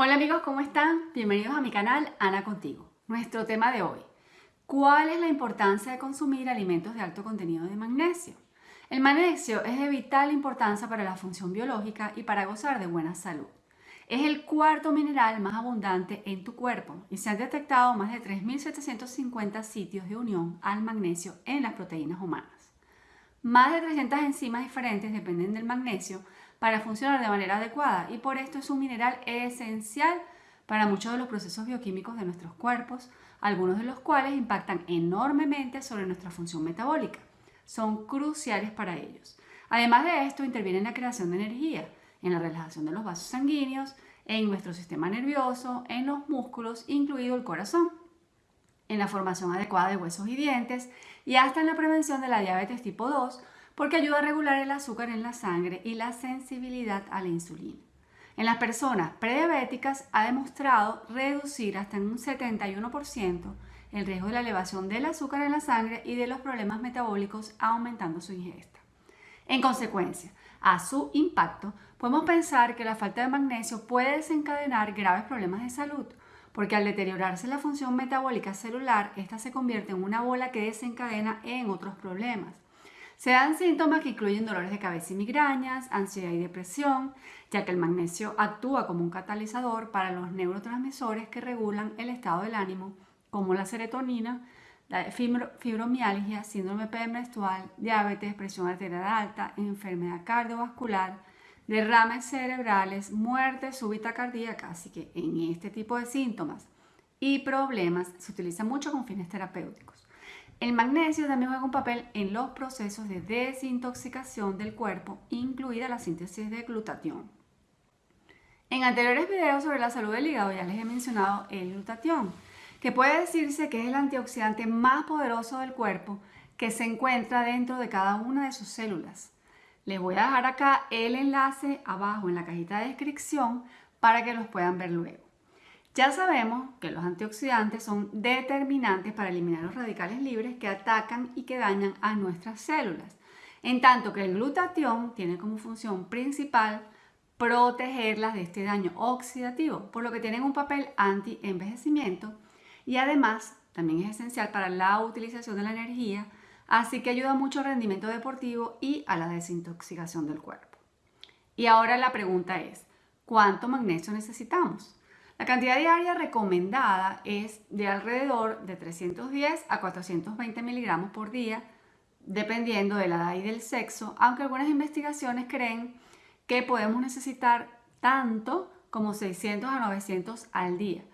Hola amigos, ¿cómo están? Bienvenidos a mi canal Ana Contigo. Nuestro tema de hoy, ¿cuál es la importancia de consumir alimentos de alto contenido de magnesio? El magnesio es de vital importancia para la función biológica y para gozar de buena salud. Es el cuarto mineral más abundante en tu cuerpo y se han detectado más de 3.750 sitios de unión al magnesio en las proteínas humanas. Más de 300 enzimas diferentes dependen del magnesio para funcionar de manera adecuada y por esto es un mineral esencial para muchos de los procesos bioquímicos de nuestros cuerpos, algunos de los cuales impactan enormemente sobre nuestra función metabólica. Son cruciales para ellos. Además de esto, interviene en la creación de energía, en la relajación de los vasos sanguíneos, en nuestro sistema nervioso, en los músculos, incluido el corazón, en la formación adecuada de huesos y dientes y hasta en la prevención de la diabetes tipo 2 porque ayuda a regular el azúcar en la sangre y la sensibilidad a la insulina. En las personas prediabéticas ha demostrado reducir hasta en un 71% el riesgo de la elevación del azúcar en la sangre y de los problemas metabólicos aumentando su ingesta. En consecuencia, a su impacto, podemos pensar que la falta de magnesio puede desencadenar graves problemas de salud, porque al deteriorarse la función metabólica celular, esta se convierte en una bola que desencadena en otros problemas, se dan síntomas que incluyen dolores de cabeza y migrañas, ansiedad y depresión, ya que el magnesio actúa como un catalizador para los neurotransmisores que regulan el estado del ánimo, como la serotonina, la fibromialgia, síndrome premenstrual, diabetes, presión arterial alta, enfermedad cardiovascular, derrames cerebrales, muerte súbita cardíaca. Así que en este tipo de síntomas y problemas se utiliza mucho con fines terapéuticos. El magnesio también juega un papel en los procesos de desintoxicación del cuerpo, incluida la síntesis de glutatión. En anteriores videos sobre la salud del hígado ya les he mencionado el glutatión, que puede decirse que es el antioxidante más poderoso del cuerpo que se encuentra dentro de cada una de sus células. Les voy a dejar acá el enlace abajo en la cajita de descripción para que los puedan ver luego. Ya sabemos que los antioxidantes son determinantes para eliminar los radicales libres que atacan y que dañan a nuestras células, en tanto que el glutatión tiene como función principal protegerlas de este daño oxidativo, por lo que tienen un papel anti-envejecimiento y además también es esencial para la utilización de la energía, así que ayuda mucho al rendimiento deportivo y a la desintoxicación del cuerpo. Y ahora la pregunta es, ¿cuánto magnesio necesitamos? La cantidad diaria recomendada es de alrededor de 310 a 420 miligramos por día, dependiendo de la edad y del sexo, aunque algunas investigaciones creen que podemos necesitar tanto como 600 a 900 al día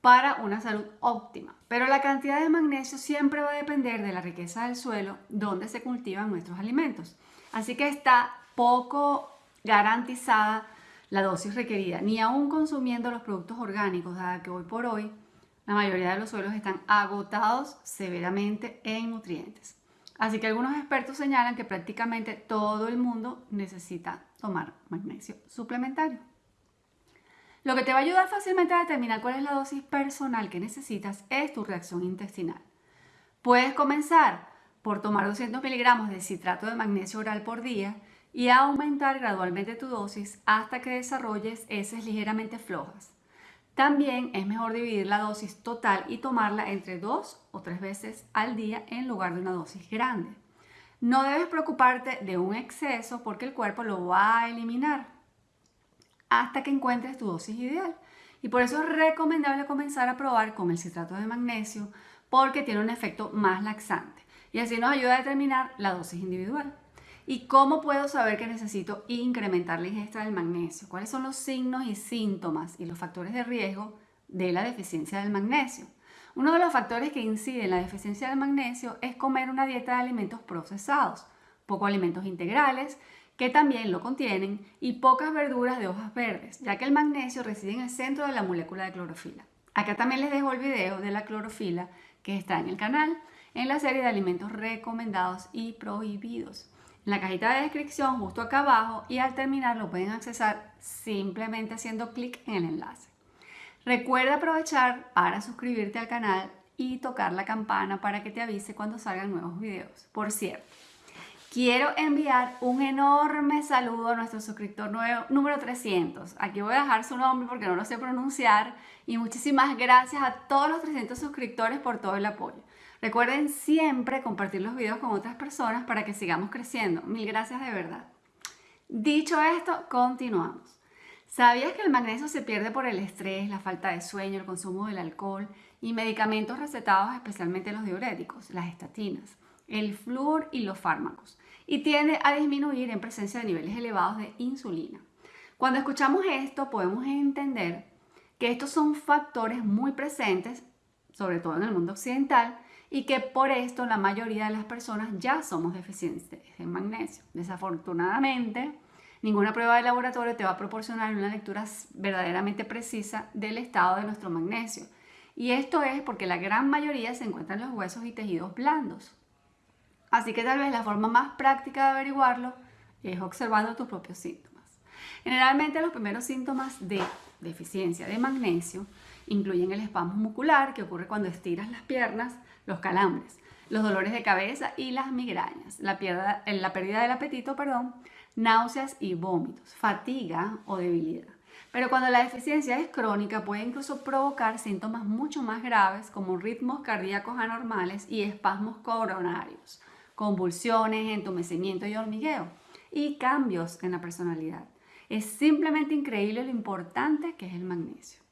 para una salud óptima. Pero la cantidad de magnesio siempre va a depender de la riqueza del suelo donde se cultivan nuestros alimentos. Así que está poco garantizada la dosis requerida, ni aún consumiendo los productos orgánicos, dada que hoy por hoy la mayoría de los suelos están agotados severamente en nutrientes. Así que algunos expertos señalan que prácticamente todo el mundo necesita tomar magnesio suplementario. Lo que te va a ayudar fácilmente a determinar cuál es la dosis personal que necesitas es tu reacción intestinal. Puedes comenzar por tomar 200 miligramos de citrato de magnesio oral por día y aumentar gradualmente tu dosis hasta que desarrolles heces ligeramente flojas. También es mejor dividir la dosis total y tomarla entre dos o tres veces al día en lugar de una dosis grande. No debes preocuparte de un exceso porque el cuerpo lo va a eliminar hasta que encuentres tu dosis ideal. Y por eso es recomendable comenzar a probar con el citrato de magnesio porque tiene un efecto más laxante y así nos ayuda a determinar la dosis individual. ¿Y cómo puedo saber que necesito incrementar la ingesta del magnesio? ¿Cuáles son los signos y síntomas y los factores de riesgo de la deficiencia del magnesio? Uno de los factores que incide en la deficiencia del magnesio es comer una dieta de alimentos procesados, pocos alimentos integrales, que también lo contienen, y pocas verduras de hojas verdes, ya que el magnesio reside en el centro de la molécula de clorofila. Acá también les dejo el video de la clorofila que está en el canal, en la serie de alimentos recomendados y prohibidos en la cajita de descripción justo acá abajo y al terminar lo pueden accesar simplemente haciendo clic en el enlace. Recuerda aprovechar para suscribirte al canal y tocar la campana para que te avise cuando salgan nuevos videos. Por cierto, Quiero enviar un enorme saludo a nuestro suscriptor nuevo, número 300. Aquí voy a dejar su nombre porque no lo sé pronunciar. Y muchísimas gracias a todos los 300 suscriptores por todo el apoyo. Recuerden siempre compartir los videos con otras personas para que sigamos creciendo. Mil gracias de verdad. Dicho esto, continuamos. ¿Sabías que el magnesio se pierde por el estrés, la falta de sueño, el consumo del alcohol y medicamentos recetados, especialmente los diuréticos, las estatinas, el flúor y los fármacos? y tiende a disminuir en presencia de niveles elevados de insulina. Cuando escuchamos esto podemos entender que estos son factores muy presentes, sobre todo en el mundo occidental, y que por esto la mayoría de las personas ya somos deficientes en magnesio. Desafortunadamente, ninguna prueba de laboratorio te va a proporcionar una lectura verdaderamente precisa del estado de nuestro magnesio. Y esto es porque la gran mayoría se encuentra en los huesos y tejidos blandos. Así que tal vez la forma más práctica de averiguarlo es observando tus propios síntomas. Generalmente los primeros síntomas de deficiencia de magnesio incluyen el espasmo muscular que ocurre cuando estiras las piernas, los calambres, los dolores de cabeza y las migrañas, la, pérdida, la pérdida del apetito, perdón, náuseas y vómitos, fatiga o debilidad. Pero cuando la deficiencia es crónica puede incluso provocar síntomas mucho más graves como ritmos cardíacos anormales y espasmos coronarios convulsiones, entumecimiento y hormigueo y cambios en la personalidad. Es simplemente increíble lo importante que es el magnesio.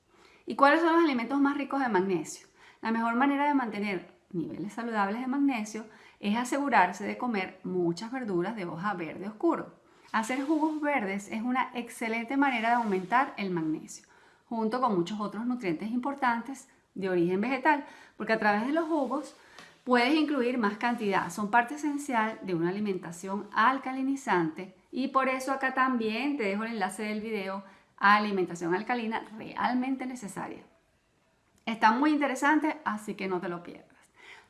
¿Y cuáles son los alimentos más ricos de magnesio? La mejor manera de mantener niveles saludables de magnesio es asegurarse de comer muchas verduras de hoja verde oscuro. Hacer jugos verdes es una excelente manera de aumentar el magnesio, junto con muchos otros nutrientes importantes de origen vegetal, porque a través de los jugos Puedes incluir más cantidad, son parte esencial de una alimentación alcalinizante y por eso acá también te dejo el enlace del video alimentación alcalina realmente necesaria. Está muy interesante, así que no te lo pierdas.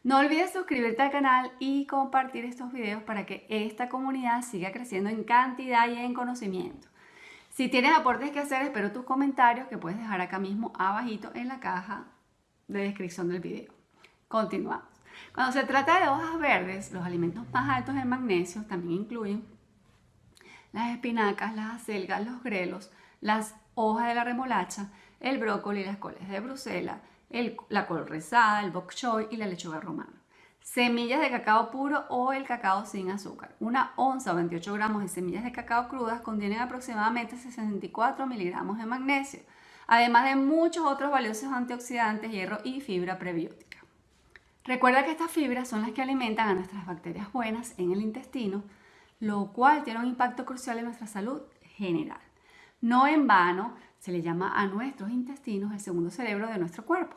No olvides suscribirte al canal y compartir estos videos para que esta comunidad siga creciendo en cantidad y en conocimiento. Si tienes aportes que hacer, espero tus comentarios que puedes dejar acá mismo abajito en la caja de descripción del video. Continuamos. Cuando se trata de hojas verdes, los alimentos más altos en magnesio también incluyen las espinacas, las acelgas, los grelos, las hojas de la remolacha, el brócoli, las coles de Bruselas, la col rezada, el bok choy y la lechuga romana. Semillas de cacao puro o el cacao sin azúcar. Una onza o 28 gramos de semillas de cacao crudas contienen aproximadamente 64 miligramos de magnesio, además de muchos otros valiosos antioxidantes, hierro y fibra prebiótica. Recuerda que estas fibras son las que alimentan a nuestras bacterias buenas en el intestino, lo cual tiene un impacto crucial en nuestra salud general. No en vano se le llama a nuestros intestinos el segundo cerebro de nuestro cuerpo.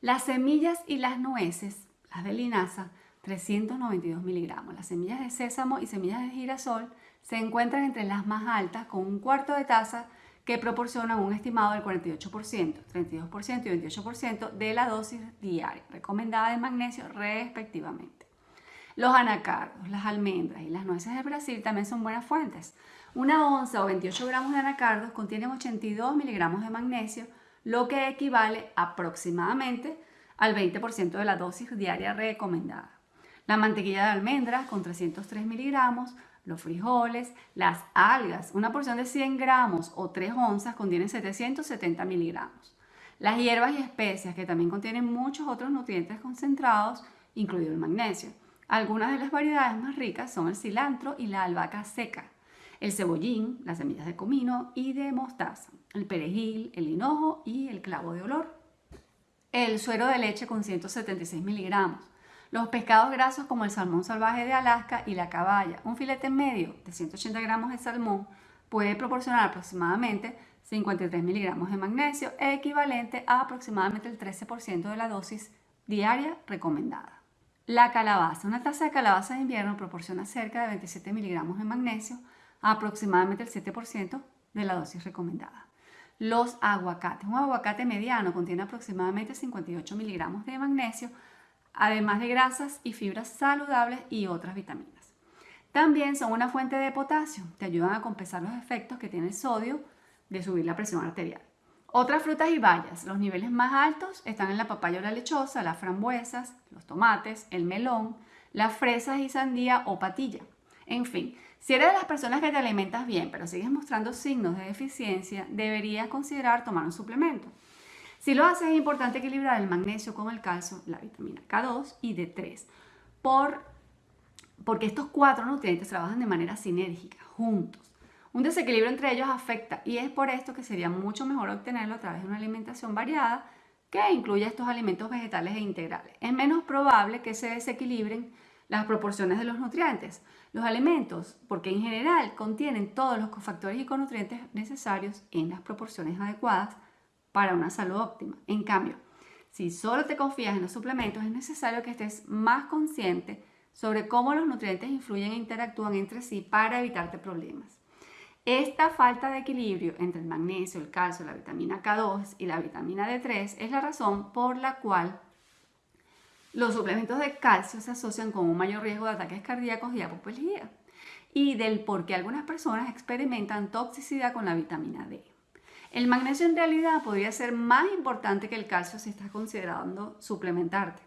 Las semillas y las nueces, las de linaza, 392 miligramos. Las semillas de sésamo y semillas de girasol se encuentran entre las más altas con un cuarto de taza que proporcionan un estimado del 48%, 32% y 28% de la dosis diaria recomendada de magnesio respectivamente. Los anacardos, las almendras y las nueces de Brasil también son buenas fuentes. Una onza o 28 gramos de anacardos contienen 82 miligramos de magnesio, lo que equivale aproximadamente al 20% de la dosis diaria recomendada. La mantequilla de almendras con 303 miligramos los frijoles, las algas, una porción de 100 gramos o 3 onzas contienen 770 miligramos. Las hierbas y especias que también contienen muchos otros nutrientes concentrados, incluido el magnesio. Algunas de las variedades más ricas son el cilantro y la albahaca seca, el cebollín, las semillas de comino y de mostaza, el perejil, el hinojo y el clavo de olor. El suero de leche con 176 miligramos, los pescados grasos como el salmón salvaje de Alaska y la caballa, un filete medio de 180 gramos de salmón puede proporcionar aproximadamente 53 miligramos de magnesio, equivalente a aproximadamente el 13% de la dosis diaria recomendada. La calabaza. Una taza de calabaza de invierno proporciona cerca de 27 miligramos de magnesio, aproximadamente el 7% de la dosis recomendada. Los aguacates. Un aguacate mediano contiene aproximadamente 58 miligramos de magnesio, además de grasas y fibras saludables y otras vitaminas. También son una fuente de potasio, te ayudan a compensar los efectos que tiene el sodio de subir la presión arterial. Otras frutas y bayas, los niveles más altos están en la papaya o la lechosa, las frambuesas, los tomates, el melón, las fresas y sandía o patilla. En fin, si eres de las personas que te alimentas bien, pero sigues mostrando signos de deficiencia, deberías considerar tomar un suplemento. Si lo haces, es importante equilibrar el magnesio con el calcio, la vitamina K2 y D3, por, porque estos cuatro nutrientes trabajan de manera sinérgica, juntos. Un desequilibrio entre ellos afecta y es por esto que sería mucho mejor obtenerlo a través de una alimentación variada que incluya estos alimentos vegetales e integrales. Es menos probable que se desequilibren las proporciones de los nutrientes. Los alimentos, porque en general contienen todos los cofactores y conutrientes necesarios en las proporciones adecuadas para una salud óptima. En cambio, si solo te confías en los suplementos, es necesario que estés más consciente sobre cómo los nutrientes influyen e interactúan entre sí para evitarte problemas. Esta falta de equilibrio entre el magnesio, el calcio, la vitamina K2 y la vitamina D3 es la razón por la cual los suplementos de calcio se asocian con un mayor riesgo de ataques cardíacos y apoplejía y del por qué algunas personas experimentan toxicidad con la vitamina D. El magnesio en realidad podría ser más importante que el calcio si estás considerando suplementarte.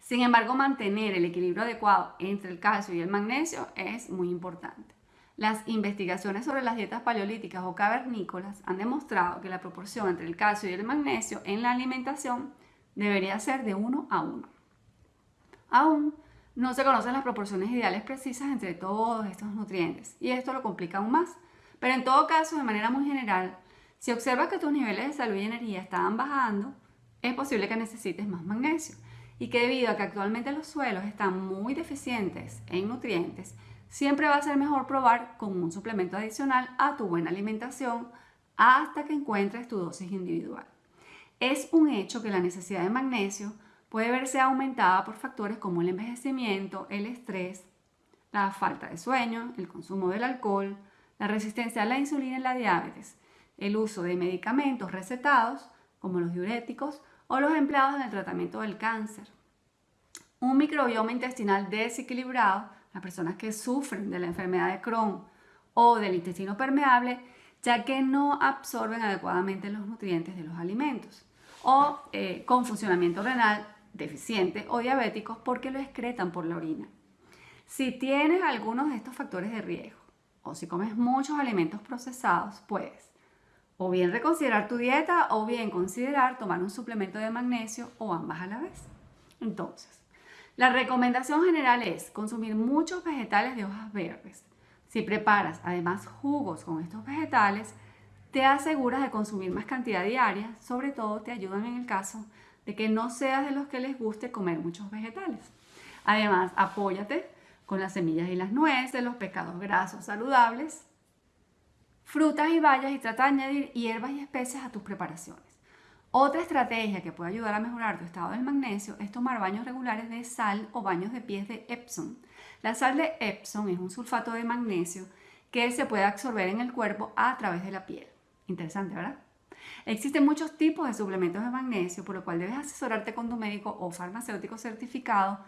Sin embargo, mantener el equilibrio adecuado entre el calcio y el magnesio es muy importante. Las investigaciones sobre las dietas paleolíticas o cavernícolas han demostrado que la proporción entre el calcio y el magnesio en la alimentación debería ser de 1 a 1. Aún no se conocen las proporciones ideales precisas entre todos estos nutrientes y esto lo complica aún más. Pero en todo caso, de manera muy general, si observas que tus niveles de salud y energía están bajando, es posible que necesites más magnesio y que debido a que actualmente los suelos están muy deficientes en nutrientes, siempre va a ser mejor probar con un suplemento adicional a tu buena alimentación hasta que encuentres tu dosis individual. Es un hecho que la necesidad de magnesio puede verse aumentada por factores como el envejecimiento, el estrés, la falta de sueño, el consumo del alcohol, la resistencia a la insulina y la diabetes, el uso de medicamentos recetados como los diuréticos o los empleados en el tratamiento del cáncer. Un microbioma intestinal desequilibrado las personas que sufren de la enfermedad de Crohn o del intestino permeable, ya que no absorben adecuadamente los nutrientes de los alimentos, o eh, con funcionamiento renal deficiente o diabéticos porque lo excretan por la orina. Si tienes algunos de estos factores de riesgo o si comes muchos alimentos procesados, puedes o bien reconsiderar tu dieta o bien considerar tomar un suplemento de magnesio o ambas a la vez. Entonces, la recomendación general es consumir muchos vegetales de hojas verdes. Si preparas además jugos con estos vegetales, te aseguras de consumir más cantidad diaria, sobre todo te ayudan en el caso de que no seas de los que les guste comer muchos vegetales. Además, apóyate con las semillas y las nueces, los pescados grasos saludables, frutas y bayas y trata de añadir hierbas y especias a tus preparaciones. Otra estrategia que puede ayudar a mejorar tu estado del magnesio es tomar baños regulares de sal o baños de pies de Epsom. La sal de Epsom es un sulfato de magnesio que se puede absorber en el cuerpo a través de la piel. Interesante, ¿verdad? Existen muchos tipos de suplementos de magnesio, por lo cual debes asesorarte con tu médico o farmacéutico certificado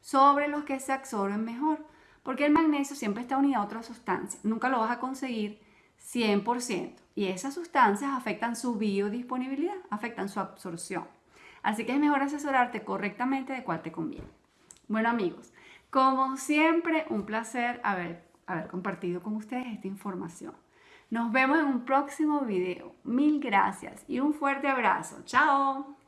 sobre los que se absorben mejor, porque el magnesio siempre está unido a otra sustancia. Nunca lo vas a conseguir 100%. Y esas sustancias afectan su biodisponibilidad, afectan su absorción. Así que es mejor asesorarte correctamente de cuál te conviene. Bueno amigos, como siempre, un placer haber, haber compartido con ustedes esta información. Nos vemos en un próximo video. Mil gracias y un fuerte abrazo. Chao.